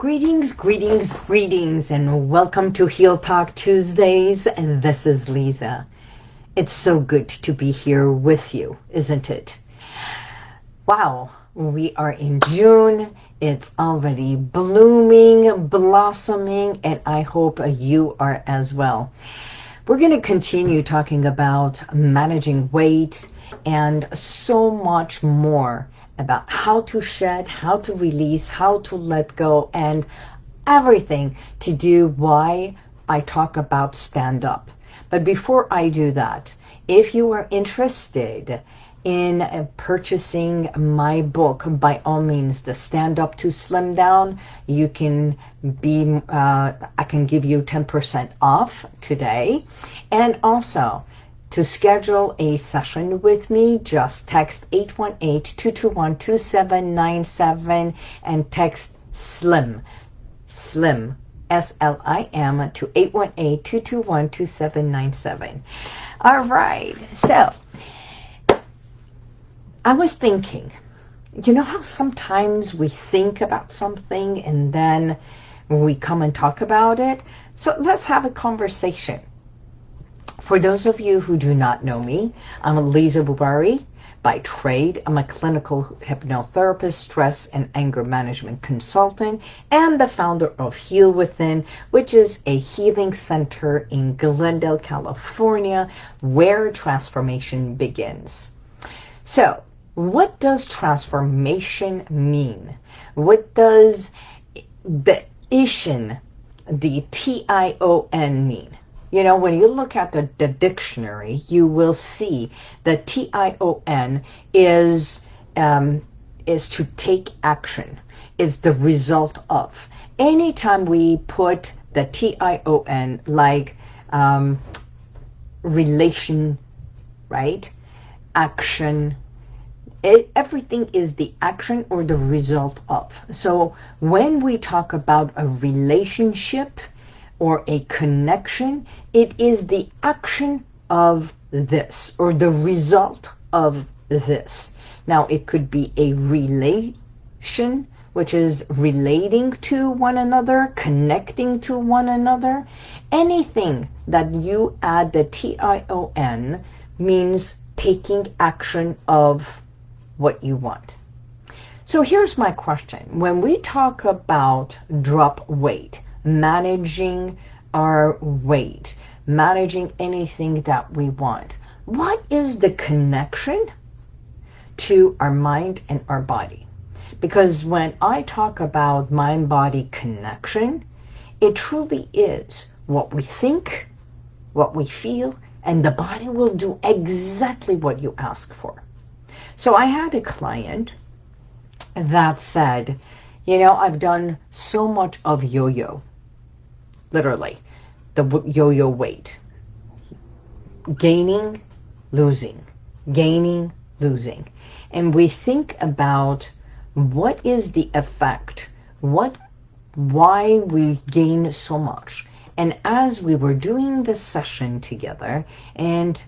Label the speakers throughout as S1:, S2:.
S1: Greetings, greetings, greetings, and welcome to Heal Talk Tuesdays. And this is Lisa. It's so good to be here with you, isn't it? Wow, we are in June. It's already blooming, blossoming, and I hope you are as well. We're going to continue talking about managing weight and so much more about how to shed, how to release, how to let go, and everything to do why I talk about stand up. But before I do that, if you are interested in purchasing my book, by all means, the Stand Up to Slim Down, you can be, uh, I can give you 10% off today. And also, to schedule a session with me, just text 818-221-2797 and text SLIM, SLIM, S-L-I-M, to 818-221-2797. All right, so I was thinking, you know how sometimes we think about something and then we come and talk about it? So let's have a conversation. For those of you who do not know me, I'm Lisa Bubari. By trade, I'm a clinical hypnotherapist, stress and anger management consultant, and the founder of Heal Within, which is a healing center in Glendale, California, where transformation begins. So, what does transformation mean? What does the Ishin, the T-I-O-N mean? You know, when you look at the, the dictionary, you will see that T-I-O-N is, um, is to take action, is the result of. Anytime we put the T-I-O-N like um, relation, right, action, it, everything is the action or the result of. So when we talk about a relationship, or a connection, it is the action of this or the result of this. Now, it could be a relation, which is relating to one another, connecting to one another. Anything that you add the T-I-O-N means taking action of what you want. So here's my question. When we talk about drop weight, managing our weight, managing anything that we want. What is the connection to our mind and our body? Because when I talk about mind-body connection, it truly is what we think, what we feel, and the body will do exactly what you ask for. So I had a client that said, you know, I've done so much of yo-yo literally, the yo-yo weight. Gaining, losing, gaining, losing. And we think about what is the effect, what, why we gain so much. And as we were doing this session together and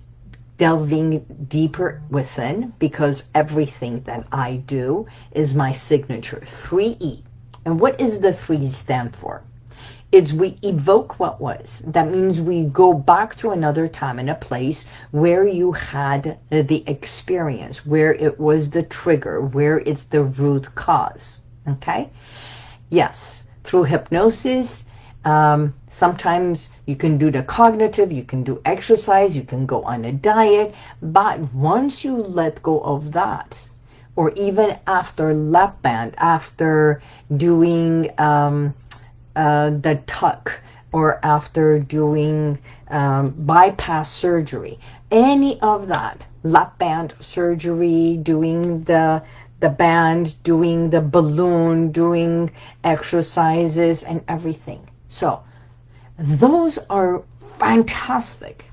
S1: delving deeper within, because everything that I do is my signature, 3E. And what is the 3 stand for? Is we evoke what was. That means we go back to another time and a place where you had the experience, where it was the trigger, where it's the root cause. Okay? Yes, through hypnosis, um, sometimes you can do the cognitive, you can do exercise, you can go on a diet, but once you let go of that, or even after lap band, after doing um, uh, the tuck or after doing um, bypass surgery, any of that, lap band surgery, doing the the band, doing the balloon, doing exercises and everything. So those are fantastic.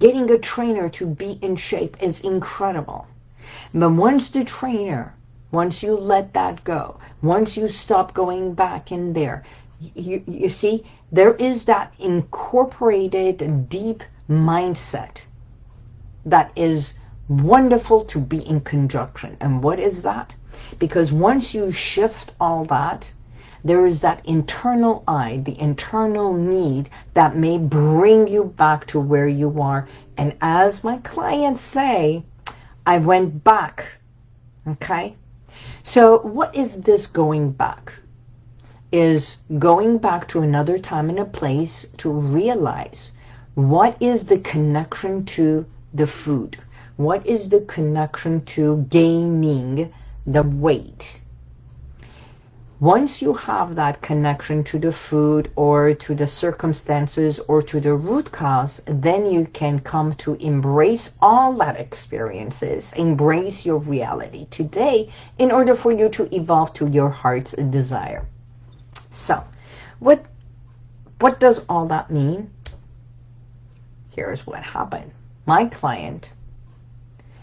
S1: Getting a trainer to be in shape is incredible. But once the trainer once you let that go, once you stop going back in there, you, you see, there is that incorporated deep mindset that is wonderful to be in conjunction. And what is that? Because once you shift all that, There is that internal I, the internal need that may bring you back to where you are. And as my clients say, I went back. Okay? So what is this going back? Is going back to another time and a place to realize what is the connection to the food? What is the connection to gaining the weight? Once you have that connection to the food or to the circumstances or to the root cause, then you can come to embrace all that experiences, embrace your reality today in order for you to evolve to your heart's desire. So, what, what does all that mean? Here's what happened. My client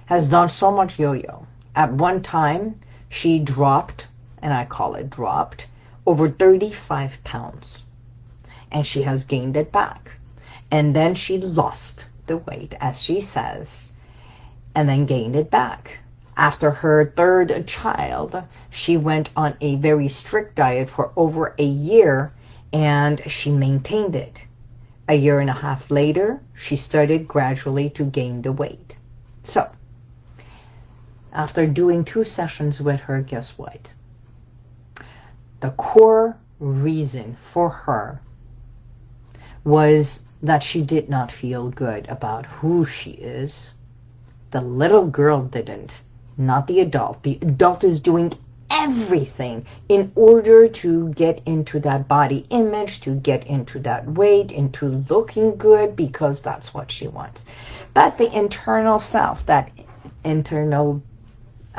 S1: has done so much yo-yo. At one time, she dropped and I call it dropped, over 35 pounds. And she has gained it back. And then she lost the weight, as she says, and then gained it back. After her third child, she went on a very strict diet for over a year, and she maintained it. A year and a half later, she started gradually to gain the weight. So, after doing two sessions with her, guess what? The core reason for her was that she did not feel good about who she is. The little girl didn't, not the adult. The adult is doing everything in order to get into that body image, to get into that weight, into looking good because that's what she wants. But the internal self, that internal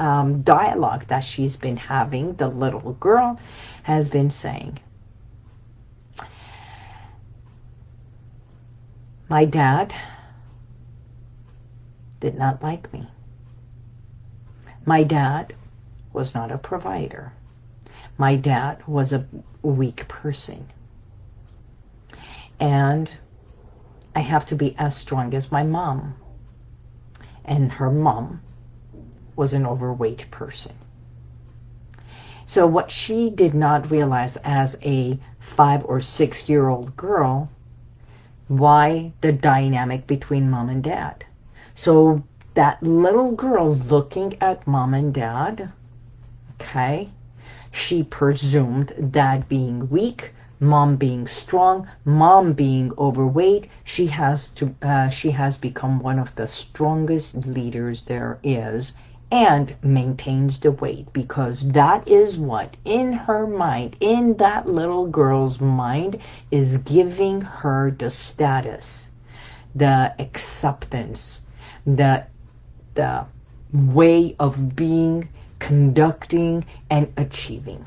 S1: um, dialogue that she's been having, the little girl, has been saying. My dad did not like me. My dad was not a provider. My dad was a weak person. And I have to be as strong as my mom. And her mom was an overweight person. So what she did not realize as a five or six year old girl, why the dynamic between mom and dad. So that little girl looking at mom and dad, okay, she presumed dad being weak, mom being strong, mom being overweight, she has to uh, she has become one of the strongest leaders there is and maintains the weight because that is what in her mind, in that little girl's mind, is giving her the status, the acceptance, the, the way of being, conducting, and achieving.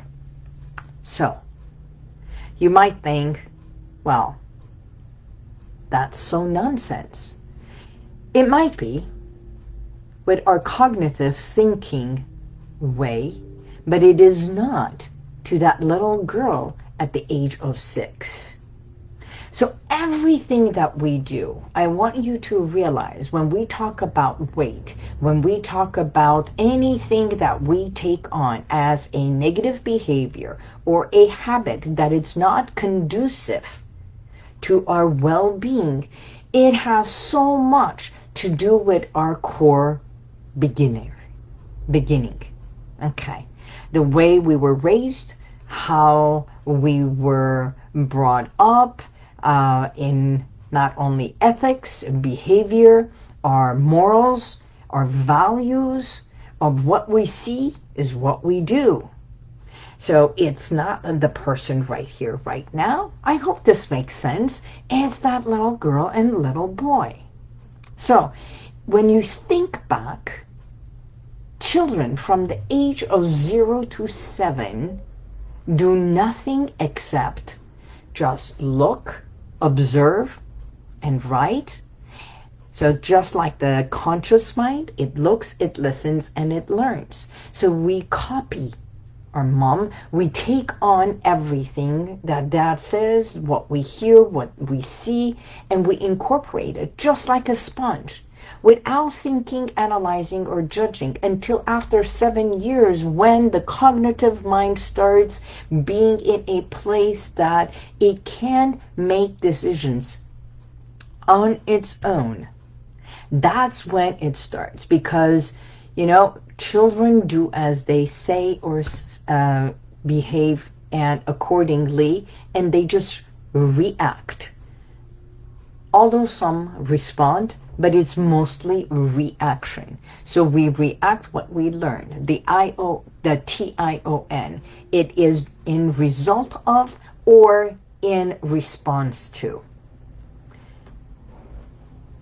S1: So, you might think, well, that's so nonsense. It might be, with our cognitive thinking way, but it is not to that little girl at the age of six. So everything that we do, I want you to realize when we talk about weight, when we talk about anything that we take on as a negative behavior or a habit that it's not conducive to our well-being, it has so much to do with our core beginning. Beginning. Okay. The way we were raised, how we were brought up uh, in not only ethics, and behavior, our morals, our values, of what we see is what we do. So it's not the person right here, right now. I hope this makes sense. It's that little girl and little boy. So when you think back, children from the age of 0 to 7 do nothing except just look, observe, and write. So just like the conscious mind, it looks, it listens, and it learns. So we copy our mom. We take on everything that dad says, what we hear, what we see, and we incorporate it just like a sponge. Without thinking, analyzing, or judging until after seven years when the cognitive mind starts being in a place that it can make decisions on its own. That's when it starts because, you know, children do as they say or uh, behave and accordingly, and they just react. Although some respond, but it's mostly reaction. So we react what we learn. The I-O, the T-I-O-N, it is in result of or in response to.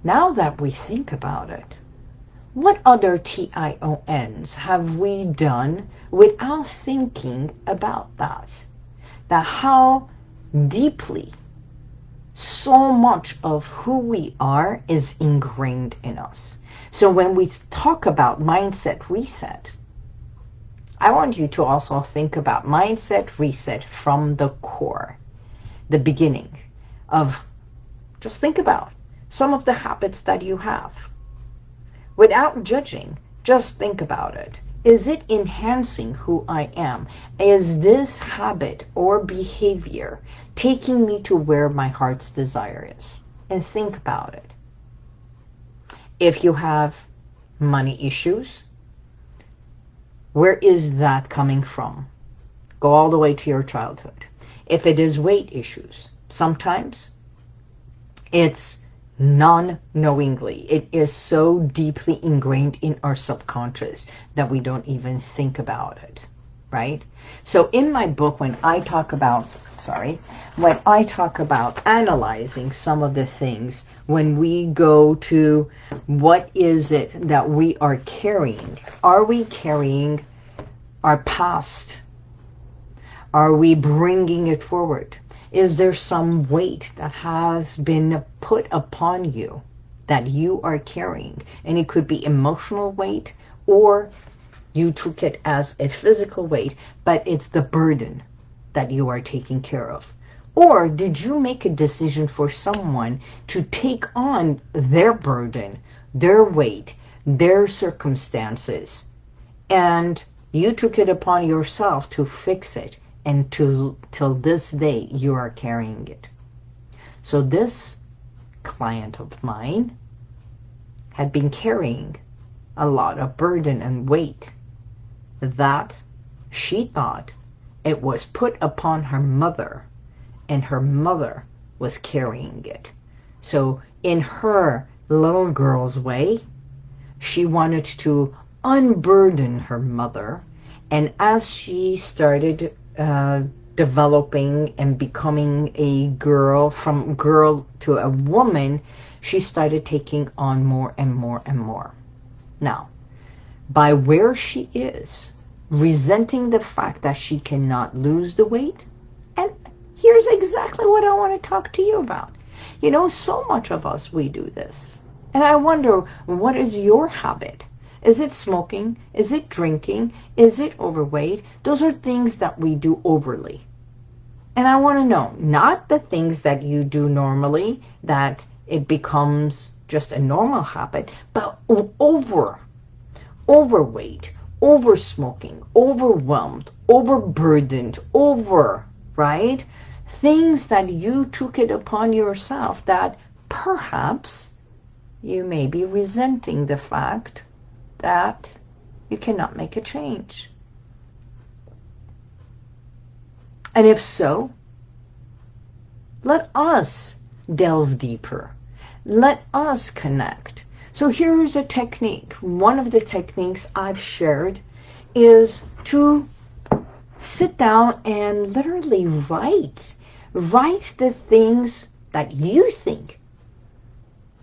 S1: Now that we think about it, what other T-I-O-Ns have we done without thinking about that? That how deeply so much of who we are is ingrained in us. So when we talk about mindset reset, I want you to also think about mindset reset from the core, the beginning of, just think about some of the habits that you have. Without judging, just think about it. Is it enhancing who I am? Is this habit or behavior taking me to where my heart's desire is? And think about it. If you have money issues, where is that coming from? Go all the way to your childhood. If it is weight issues, sometimes it's non-knowingly. It is so deeply ingrained in our subconscious that we don't even think about it, right? So in my book, when I talk about, sorry, when I talk about analyzing some of the things, when we go to what is it that we are carrying, are we carrying our past? Are we bringing it forward? Is there some weight that has been put upon you that you are carrying? And it could be emotional weight or you took it as a physical weight, but it's the burden that you are taking care of. Or did you make a decision for someone to take on their burden, their weight, their circumstances, and you took it upon yourself to fix it and to till this day you are carrying it. So this client of mine had been carrying a lot of burden and weight that she thought it was put upon her mother and her mother was carrying it. So in her little girl's way, she wanted to unburden her mother and as she started uh, developing and becoming a girl, from girl to a woman, she started taking on more and more and more. Now, by where she is, resenting the fact that she cannot lose the weight, and here's exactly what I want to talk to you about. You know, so much of us, we do this. And I wonder, what is your habit? Is it smoking? Is it drinking? Is it overweight? Those are things that we do overly. And I want to know, not the things that you do normally, that it becomes just a normal habit, but over, overweight, over smoking, overwhelmed, overburdened, over, right? Things that you took it upon yourself that perhaps you may be resenting the fact that you cannot make a change. And if so, let us delve deeper. Let us connect. So here's a technique. One of the techniques I've shared is to sit down and literally write. Write the things that you think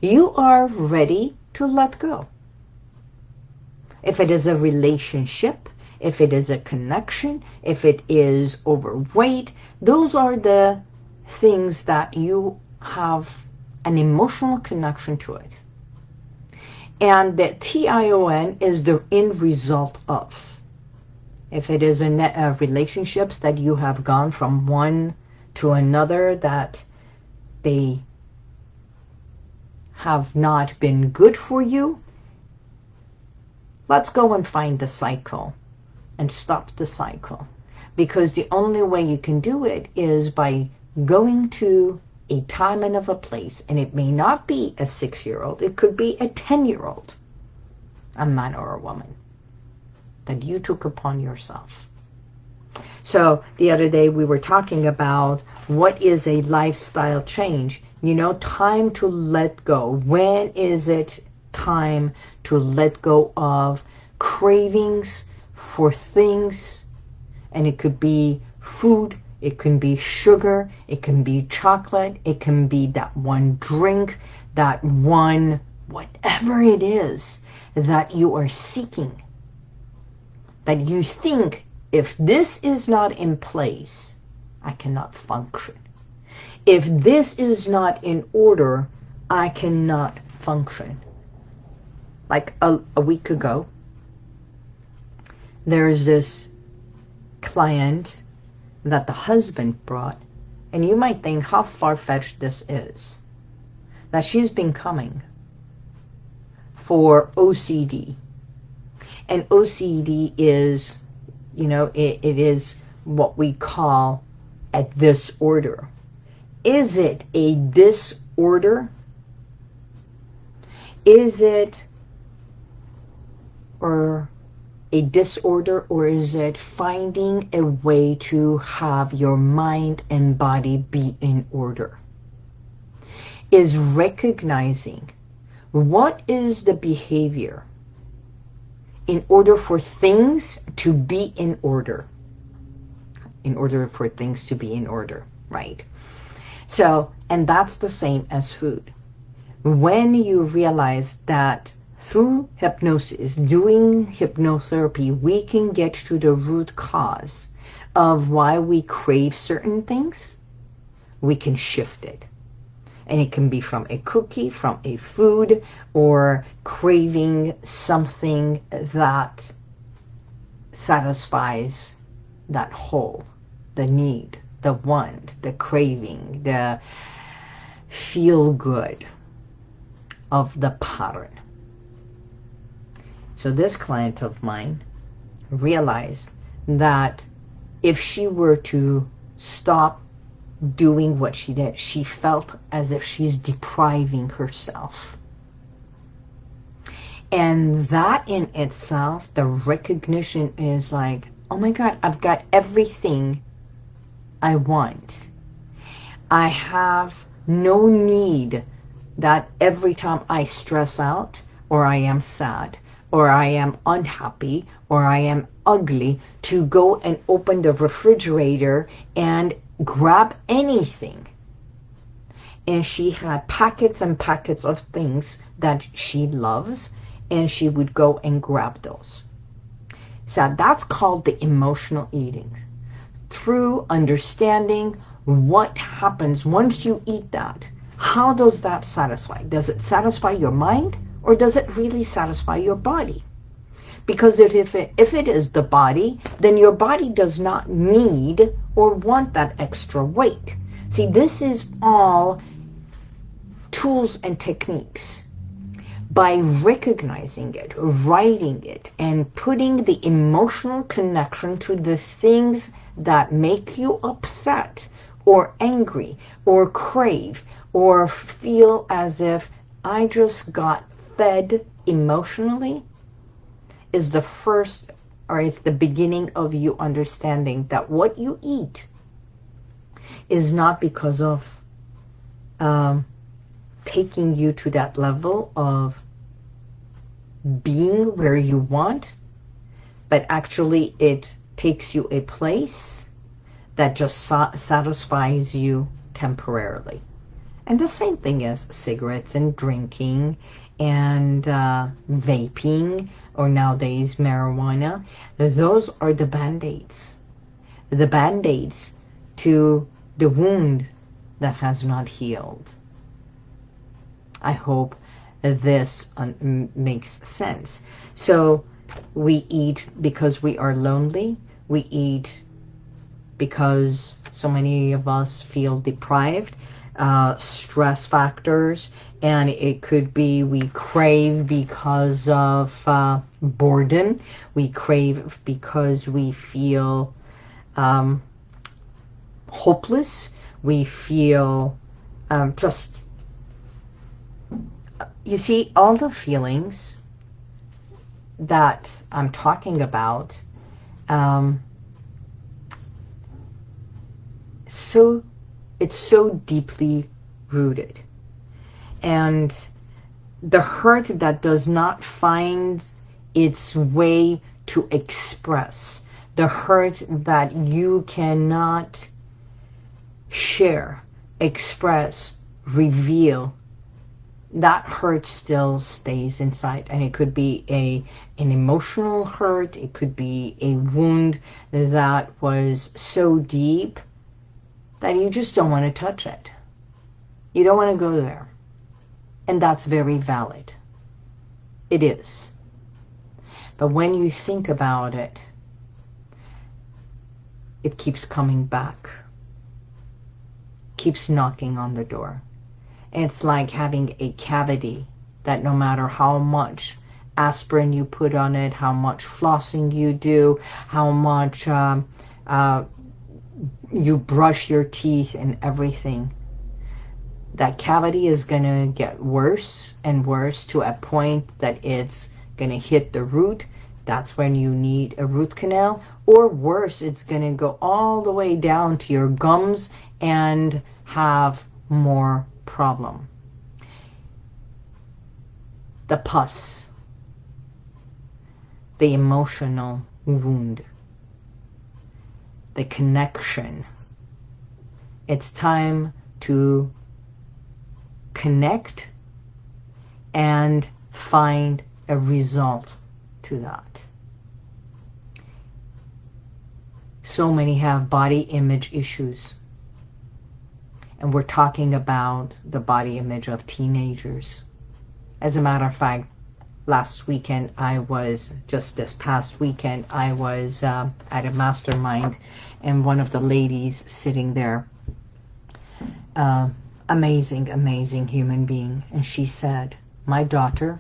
S1: you are ready to let go if it is a relationship, if it is a connection, if it is overweight, those are the things that you have an emotional connection to it. And the T-I-O-N is the end result of. If it is net, uh, relationships that you have gone from one to another that they have not been good for you, let's go and find the cycle and stop the cycle. Because the only way you can do it is by going to a time and of a place. And it may not be a six-year-old. It could be a 10-year-old, a man or a woman, that you took upon yourself. So the other day we were talking about what is a lifestyle change. You know, time to let go. When is it time to let go of cravings for things? And it could be food, it can be sugar, it can be chocolate, it can be that one drink, that one, whatever it is that you are seeking. That you think if this is not in place, I cannot function. If this is not in order, I cannot function. Like a, a week ago, there's this client that the husband brought, and you might think how far-fetched this is, that she's been coming for OCD. And OCD is you know, it, it is what we call a this disorder. Is it a disorder? Is it or a disorder or is it finding a way to have your mind and body be in order? Is recognizing what is the behavior in order for things to be in order. In order for things to be in order, right? So, and that's the same as food. When you realize that through hypnosis, doing hypnotherapy, we can get to the root cause of why we crave certain things, we can shift it. And it can be from a cookie, from a food, or craving something that satisfies that hole, the need, the want, the craving, the feel good of the pattern. So this client of mine realized that if she were to stop doing what she did. She felt as if she's depriving herself. And that in itself, the recognition is like, oh my God, I've got everything I want. I have no need that every time I stress out or I am sad or I am unhappy or I am ugly to go and open the refrigerator and grab anything. And she had packets and packets of things that she loves, and she would go and grab those. So that's called the emotional eating. Through understanding what happens once you eat that, how does that satisfy? Does it satisfy your mind, or does it really satisfy your body? Because if it, if it is the body, then your body does not need or want that extra weight. See, this is all tools and techniques. By recognizing it, writing it, and putting the emotional connection to the things that make you upset or angry or crave or feel as if I just got fed emotionally, is the first or it's the beginning of you understanding that what you eat is not because of um, taking you to that level of being where you want, but actually it takes you a place that just sa satisfies you temporarily. And the same thing as cigarettes and drinking and uh, vaping or nowadays marijuana, those are the band-aids. The band-aids to the wound that has not healed. I hope this makes sense. So we eat because we are lonely. We eat because so many of us feel deprived. Uh, stress factors. And it could be we crave because of uh, boredom. We crave because we feel um, hopeless. We feel um, just, you see, all the feelings that I'm talking about um, so it's so deeply rooted. And the hurt that does not find its way to express the hurt that you cannot share express reveal that hurt still stays inside. And it could be a an emotional hurt. It could be a wound that was so deep that you just don't want to touch it. You don't want to go there. And that's very valid. It is. But when you think about it it keeps coming back. Keeps knocking on the door. It's like having a cavity that no matter how much aspirin you put on it, how much flossing you do, how much um, uh, you brush your teeth and everything, that cavity is going to get worse and worse to a point that it's going to hit the root. That's when you need a root canal. Or worse, it's going to go all the way down to your gums and have more problem. The pus, the emotional wound, the connection. It's time to connect and find a result to that. So many have body image issues and we're talking about the body image of teenagers. As a matter of fact, last weekend I was, just this past weekend, I was uh, at a mastermind and one of the ladies sitting there, uh, amazing, amazing human being, and she said, my daughter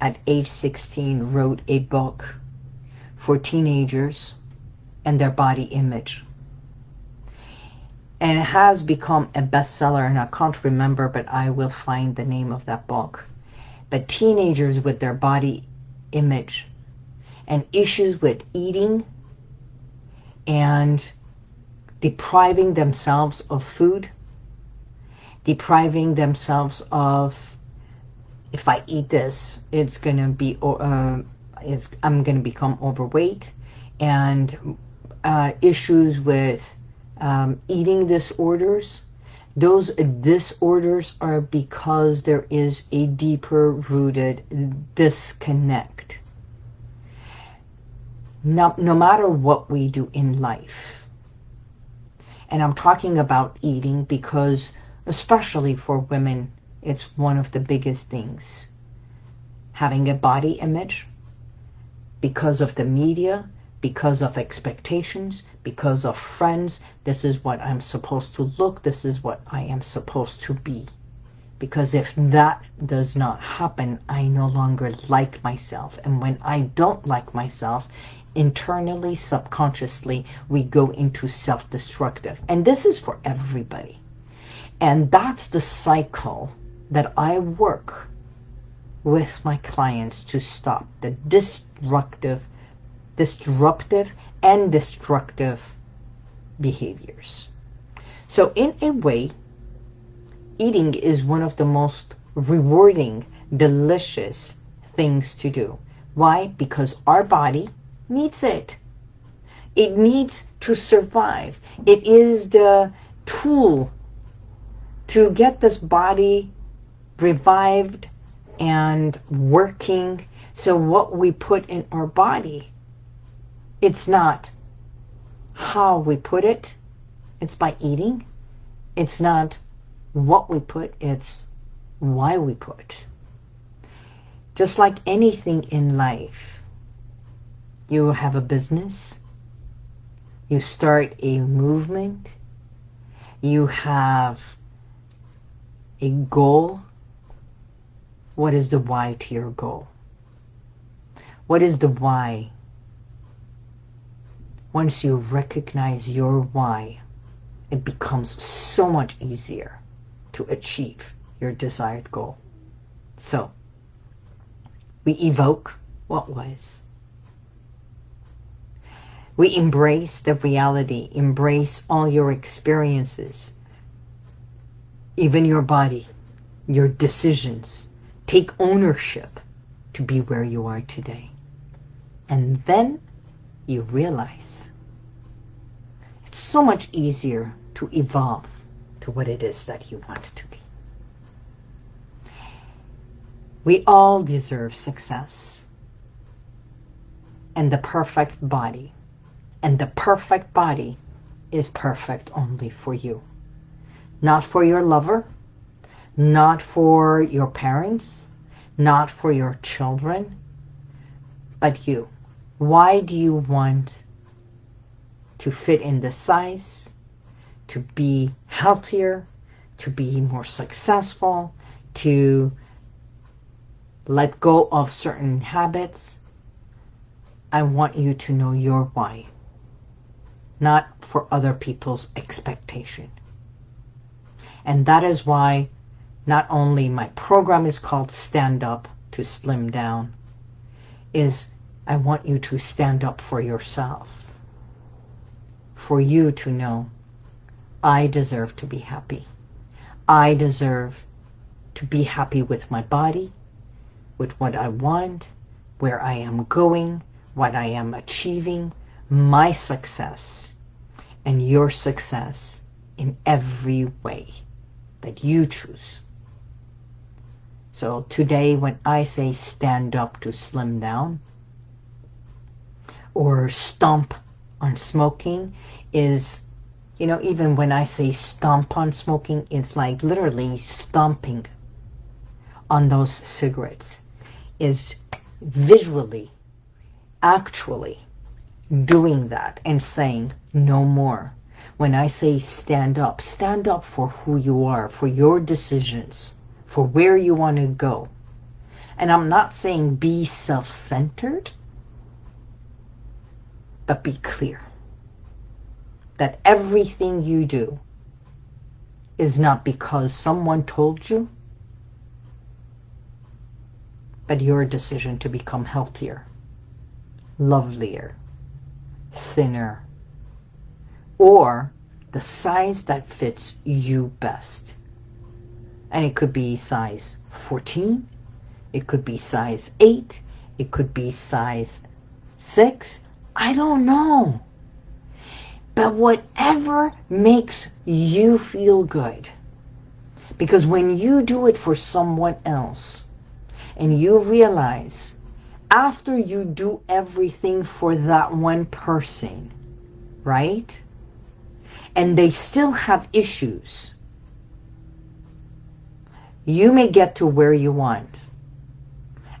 S1: at age 16 wrote a book for teenagers and their body image. And it has become a bestseller and I can't remember but I will find the name of that book but teenagers with their body image and issues with eating and depriving themselves of food depriving themselves of if I eat this it's gonna be uh, it's, I'm gonna become overweight and uh, issues with um, eating disorders, those disorders are because there is a deeper rooted disconnect. No, no matter what we do in life, and I'm talking about eating because especially for women, it's one of the biggest things. Having a body image because of the media, because of expectations, because of friends. This is what I'm supposed to look. This is what I am supposed to be. Because if that does not happen, I no longer like myself. And when I don't like myself, internally, subconsciously, we go into self-destructive. And this is for everybody. And that's the cycle that I work with my clients to stop the destructive disruptive and destructive behaviors. So in a way, eating is one of the most rewarding, delicious things to do. Why? Because our body needs it. It needs to survive. It is the tool to get this body revived and working. So what we put in our body it's not how we put it. It's by eating. It's not what we put. It's why we put. Just like anything in life, you have a business, you start a movement, you have a goal, what is the why to your goal? What is the why? Once you recognize your why, it becomes so much easier to achieve your desired goal. So, we evoke what was. We embrace the reality, embrace all your experiences, even your body, your decisions. Take ownership to be where you are today. And then you realize so much easier to evolve to what it is that you want to be. We all deserve success and the perfect body. And the perfect body is perfect only for you. Not for your lover, not for your parents, not for your children, but you. Why do you want to fit in the size, to be healthier, to be more successful, to let go of certain habits. I want you to know your why, not for other people's expectation. And that is why not only my program is called Stand Up to Slim Down, is I want you to stand up for yourself. For you to know, I deserve to be happy. I deserve to be happy with my body, with what I want, where I am going, what I am achieving, my success, and your success in every way that you choose. So today when I say stand up to slim down or stomp on smoking is, you know, even when I say stomp on smoking, it's like literally stomping on those cigarettes is visually, actually doing that and saying no more. When I say stand up, stand up for who you are, for your decisions, for where you want to go. And I'm not saying be self-centered, but be clear that everything you do is not because someone told you, but your decision to become healthier, lovelier, thinner, or the size that fits you best. And it could be size 14, it could be size 8, it could be size 6, I don't know. But whatever makes you feel good. Because when you do it for someone else, and you realize after you do everything for that one person, right? And they still have issues. You may get to where you want.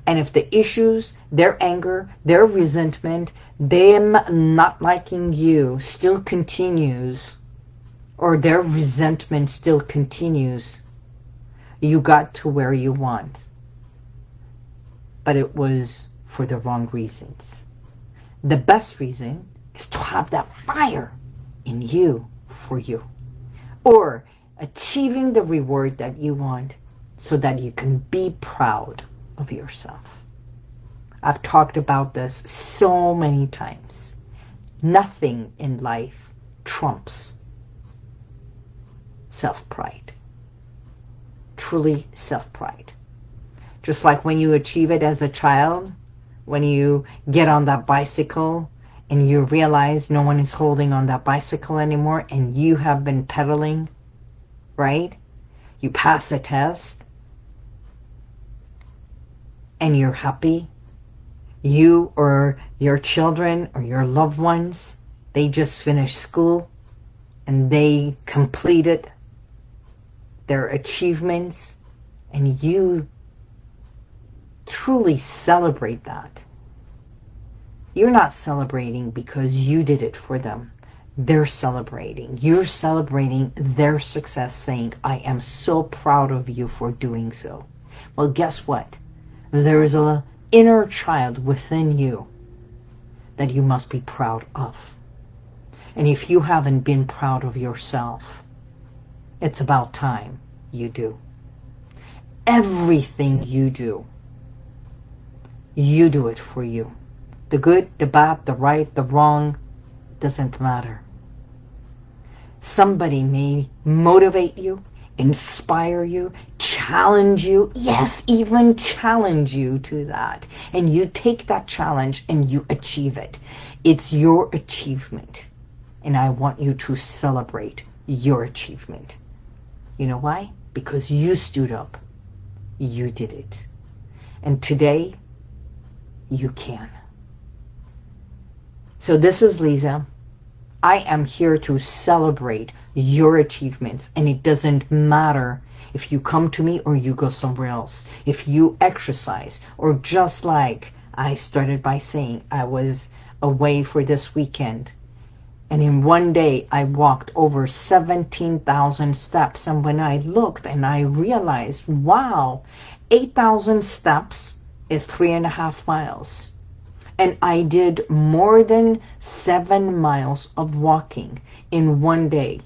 S1: And if the issues, their anger, their resentment, them not liking you still continues, or their resentment still continues, you got to where you want but it was for the wrong reasons. The best reason is to have that fire in you for you. Or achieving the reward that you want so that you can be proud of yourself. I've talked about this so many times. Nothing in life trumps self-pride. Truly self-pride. Just like when you achieve it as a child, when you get on that bicycle and you realize no one is holding on that bicycle anymore and you have been pedaling, right? You pass a test and you're happy. You or your children or your loved ones, they just finished school and they completed their achievements and you truly celebrate that. You're not celebrating because you did it for them. they're celebrating. You're celebrating their success, saying, I am so proud of you for doing so. Well, guess what? There is a inner child within you that you must be proud of. And if you haven't been proud of yourself, it's about time you do. Everything you do, you do it for you. The good, the bad, the right, the wrong, doesn't matter. Somebody may motivate you, inspire you, challenge you, yes, even challenge you to that. And you take that challenge and you achieve it. It's your achievement. And I want you to celebrate your achievement. You know why? Because you stood up. You did it. And today, you can. So this is Lisa. I am here to celebrate your achievements and it doesn't matter if you come to me or you go somewhere else. If you exercise or just like I started by saying I was away for this weekend and in one day I walked over 17,000 steps and when I looked and I realized, wow, 8,000 steps is three and a half miles and I did more than seven miles of walking in one day.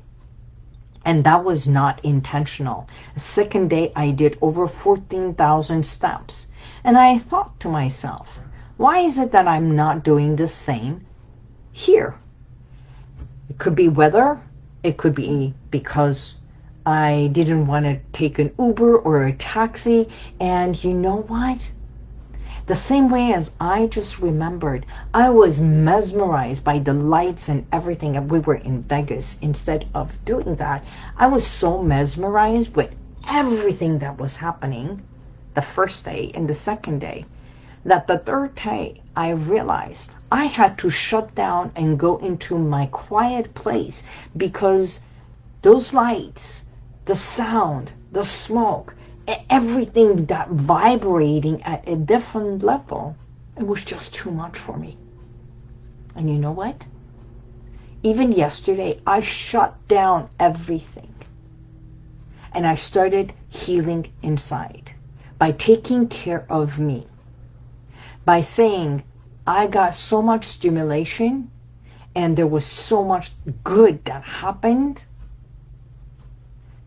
S1: And that was not intentional. The second day, I did over 14,000 steps. And I thought to myself, why is it that I'm not doing the same here? It could be weather. It could be because I didn't want to take an Uber or a taxi. And you know what? The same way as I just remembered, I was mesmerized by the lights and everything. And we were in Vegas. Instead of doing that, I was so mesmerized with everything that was happening the first day and the second day that the third day I realized I had to shut down and go into my quiet place because those lights, the sound, the smoke, everything that vibrating at a different level, it was just too much for me. And you know what? Even yesterday, I shut down everything. And I started healing inside by taking care of me. By saying, I got so much stimulation and there was so much good that happened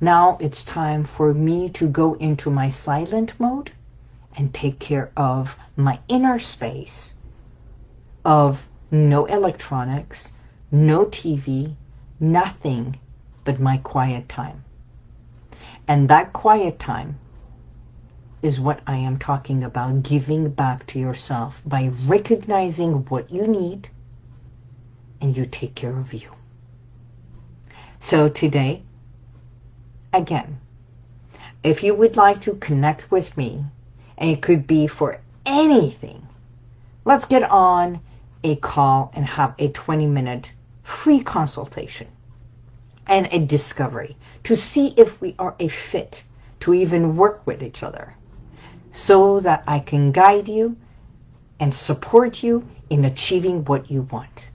S1: now it's time for me to go into my silent mode and take care of my inner space of no electronics, no TV, nothing but my quiet time. And that quiet time is what I am talking about, giving back to yourself by recognizing what you need and you take care of you. So today, again, if you would like to connect with me, and it could be for anything, let's get on a call and have a 20-minute free consultation and a discovery to see if we are a fit to even work with each other so that I can guide you and support you in achieving what you want.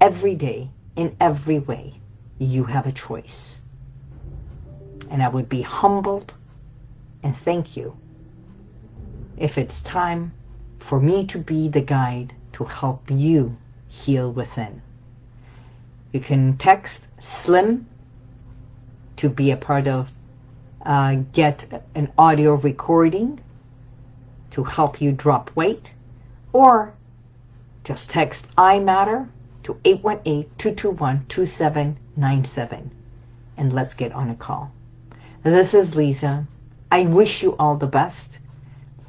S1: Every day, in every way, you have a choice and I would be humbled and thank you if it's time for me to be the guide to help you heal within. You can text SLIM to be a part of uh, get an audio recording to help you drop weight or just text I matter to 818-221-2797 and let's get on a call. This is Lisa. I wish you all the best.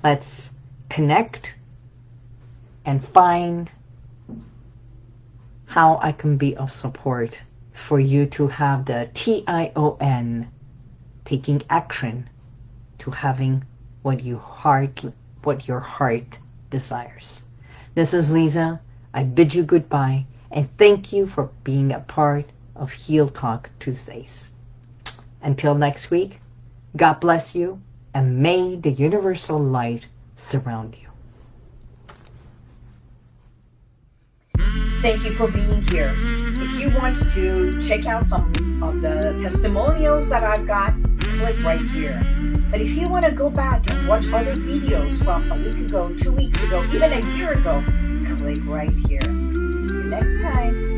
S1: Let's connect and find how I can be of support for you to have the T-I-O-N, taking action to having what you heart, what your heart desires. This is Lisa. I bid you goodbye and thank you for being a part of Heal Talk Tuesdays. Until next week, God bless you, and may the universal light surround you. Thank you for being here. If you want to check out some of the testimonials that I've got, click right here. But if you want to go back and watch other videos from a week ago, two weeks ago, even a year ago, click right here. See you next time.